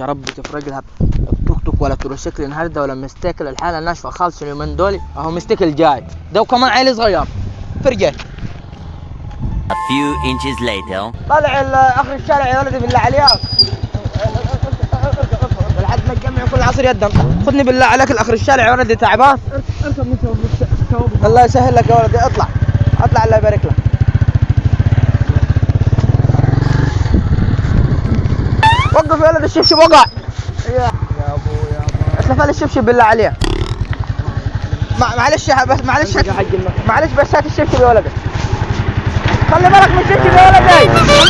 يا رب تفرق لها التوك توك ولا تروسيكل النهارده ولا مستيكل الحالة ناشفة خالص اليومين دول. أهو مستيكل جاي. ده وكمان عيل صغير. فرجه. A few inches later. طالع ال- آخر الشارع يا ولدي بالله عليك. لحد ما تجمع كل عصر يدا خذني بالله عليك لآخر الشارع يا ولدي تعبان. الله يسهل لك يا ولدي. اطلع. اطلع الله يبارك لك. وقف يا ولد الشبشب وقع. يا ابويا اتلف لي الشبشب بالله عليك مع- معلش يا بس معلش معلش بس هات الشبشب يا ولدي خلي بالك من الشبشب يا ولدي